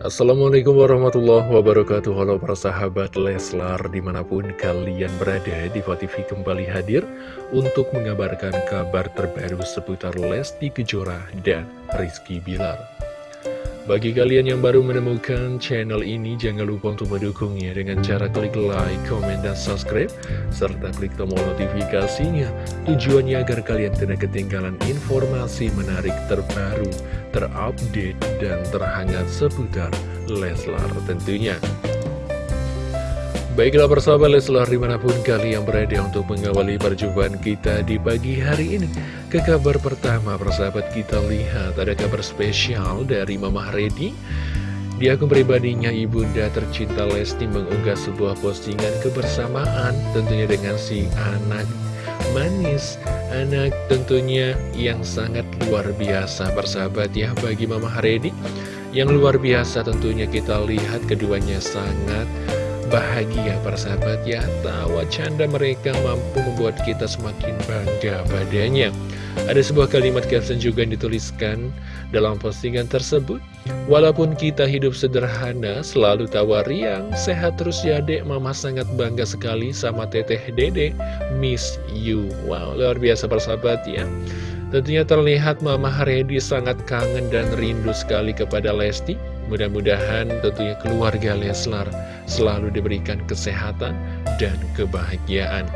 Assalamualaikum warahmatullahi wabarakatuh. Halo para sahabat Leslar Di mana pun kalian berada Diva TV kembali hadir Untuk mengabarkan kabar terbaru Seputar Lesti Kejora dan Rizky Bilar bagi kalian yang baru menemukan channel ini, jangan lupa untuk mendukungnya dengan cara klik like, comment, dan subscribe, serta klik tombol notifikasinya. Tujuannya agar kalian tidak ketinggalan informasi menarik terbaru, terupdate, dan terhangat seputar Leslar tentunya. Baiklah persahabat Leslar di mana pun kalian berada untuk mengawali perjumpaan kita di pagi hari ini. Ke kabar pertama persahabat kita lihat ada kabar spesial dari Mama Redi. Di akun pribadinya Ibunda tercinta Lesti mengunggah sebuah postingan kebersamaan Tentunya dengan si anak manis. Anak tentunya yang sangat luar biasa persahabat ya bagi Mama Redi. Yang luar biasa tentunya kita lihat keduanya sangat bahagia para sahabat ya. Tawa canda mereka mampu membuat kita semakin bangga padanya. Ada sebuah kalimat caption juga yang dituliskan dalam postingan tersebut. Walaupun kita hidup sederhana, selalu tawa riang, sehat terus ya dek, mama sangat bangga sekali sama teteh dede, miss you. Wow, luar biasa persahabat ya. Tentunya terlihat Mama Haredi sangat kangen dan rindu sekali kepada Lesti. Mudah-mudahan tentunya keluarga Leslar selalu diberikan kesehatan dan kebahagiaan.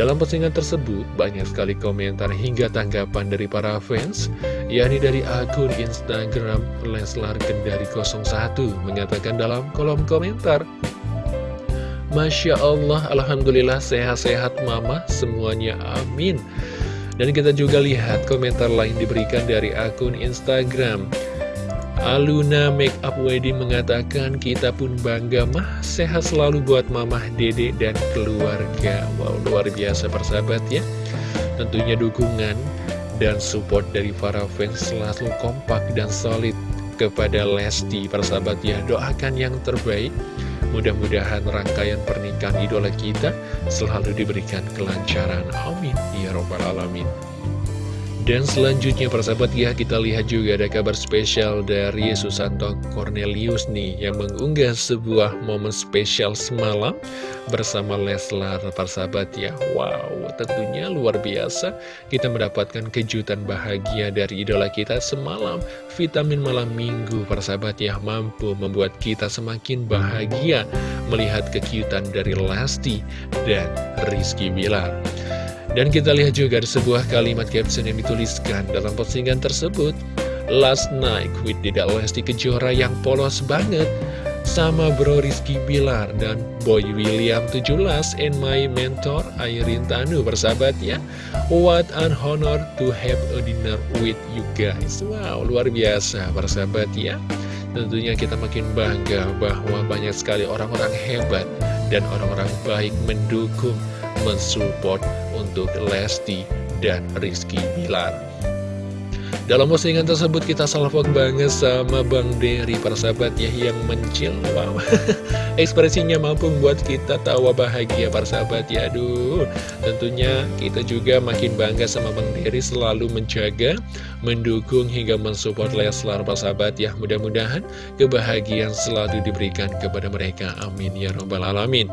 Dalam postingan tersebut, banyak sekali komentar hingga tanggapan dari para fans, yakni dari akun Instagram Leslar Kendari 01, mengatakan dalam kolom komentar, Masya Allah, Alhamdulillah sehat-sehat mama, semuanya amin. Dan kita juga lihat komentar lain diberikan dari akun Instagram Aluna Makeup Wedding mengatakan kita pun bangga mah. Sehat selalu buat mamah dede dan keluarga. Wow luar biasa persahabat ya. Tentunya dukungan dan support dari para fans selalu kompak dan solid kepada Lesti persahabat ya. Doakan yang terbaik. Mudah-mudahan rangkaian pernikahan idola kita selalu diberikan kelancaran. Amin. Ya Robbal Alamin dan selanjutnya persahabat ya kita lihat juga ada kabar spesial dari Susanto Cornelius nih Yang mengunggah sebuah momen spesial semalam bersama Leslar persahabat ya. Wow tentunya luar biasa. Kita mendapatkan kejutan bahagia dari idola kita semalam Vitamin malam minggu persahabat ya mampu membuat kita semakin bahagia Melihat kekiutan dari Lesti dan Rizky Bilar dan kita lihat juga ada sebuah kalimat caption yang dituliskan dalam postingan tersebut. Last night with Dida Lesti Kejora yang polos banget. Sama bro Rizky Bilar dan Boy William 17 and my mentor Airin Tanu bersahabat ya What an honor to have a dinner with you guys. Wow luar biasa bersahabat ya Tentunya kita makin bangga bahwa banyak sekali orang-orang hebat dan orang-orang baik mendukung mensupport untuk Lesti dan Rizky Bilar. Dalam postingan tersebut kita salvok banget sama Bang Dery para sahabat ya yang mencil. Wow. Ekspresinya mampu membuat kita tawa bahagia para sahabat ya. Aduh. Tentunya kita juga makin bangga sama Bang Dery selalu menjaga Mendukung hingga mensupport Leslar para sahabat ya. Mudah-mudahan kebahagiaan selalu diberikan kepada mereka. Amin ya Rabbal Alamin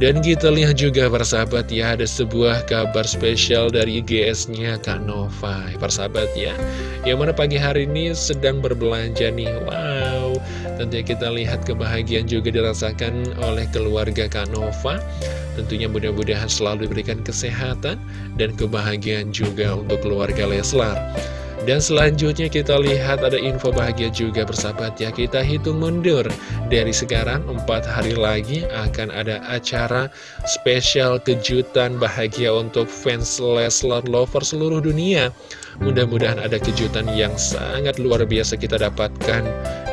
dan kita lihat juga persahabat ya ada sebuah kabar spesial dari IGS-nya Kak Nova. Persahabat ya Yang mana pagi hari ini sedang berbelanja nih. Wow Tentunya kita lihat kebahagiaan juga dirasakan oleh keluarga Kak Nova. Tentunya mudah-mudahan selalu diberikan kesehatan dan kebahagiaan juga untuk keluarga Leslar dan selanjutnya kita lihat ada info bahagia juga bersahabat ya. Kita hitung mundur. Dari sekarang 4 hari lagi akan ada acara spesial kejutan bahagia untuk fans Leslar Lover seluruh dunia. Mudah-mudahan ada kejutan yang sangat luar biasa kita dapatkan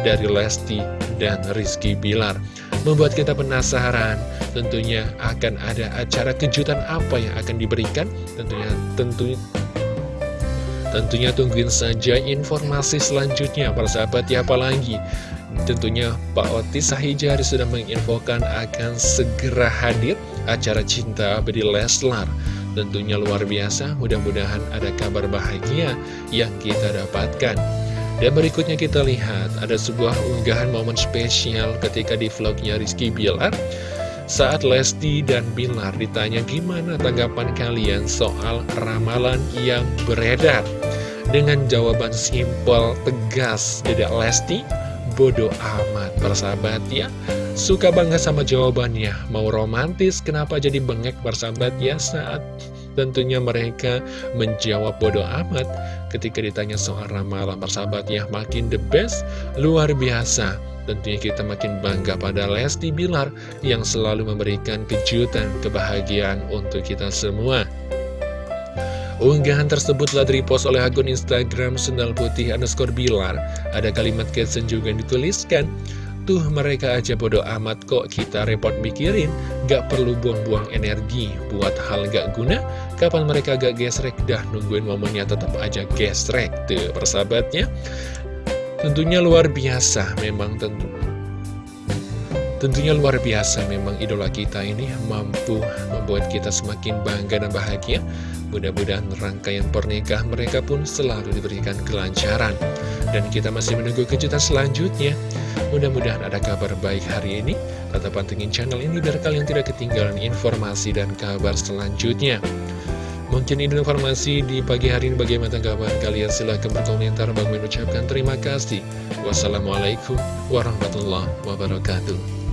dari Lesti dan Rizky Bilar. Membuat kita penasaran tentunya akan ada acara kejutan apa yang akan diberikan? Tentunya tentunya Tentunya tungguin saja informasi selanjutnya para sahabat ya apalagi Tentunya Pak Otis Sahijari sudah menginfokan akan segera hadir acara cinta abadi Leslar. Tentunya luar biasa, mudah-mudahan ada kabar bahagia yang kita dapatkan. Dan berikutnya kita lihat ada sebuah unggahan momen spesial ketika di vlognya Rizky Bilar saat Lesti dan Bilar ditanya gimana tanggapan kalian soal ramalan yang beredar? Dengan jawaban simpel, tegas, tidak Lesti, bodoh amat persahabat ya. Suka banget sama jawabannya. Mau romantis kenapa jadi bengek persahabat ya Saat tentunya mereka menjawab bodoh amat Ketika ditanya soal ramalan persahabat ya Makin the best, luar biasa Tentunya kita makin bangga pada Lesti Bilar Yang selalu memberikan kejutan, kebahagiaan untuk kita semua Unggahan tersebut telah repost oleh akun Instagram Sendal Putih underscore Bilar. Ada kalimat caption juga yang dituliskan, Tuh mereka aja bodoh amat kok kita repot mikirin, gak perlu buang-buang energi buat hal gak guna. Kapan mereka gak gesrek dah nungguin momennya tetap aja gesrek. Tuh persahabatnya. Tentunya luar biasa memang tentu Tentunya luar biasa memang idola kita ini mampu membuat kita semakin bangga dan bahagia. Mudah-mudahan rangkaian pernikahan mereka pun selalu diberikan kelancaran. Dan kita masih menunggu kejutan selanjutnya. Mudah-mudahan ada kabar baik hari ini. Tetap pantengin channel ini biar kalian tidak ketinggalan informasi dan kabar selanjutnya. Mungkin ini informasi di pagi hari ini bagaimana tanggapan kalian silahkan berkomentar bang mengucapkan terima kasih wassalamualaikum warahmatullahi wabarakatuh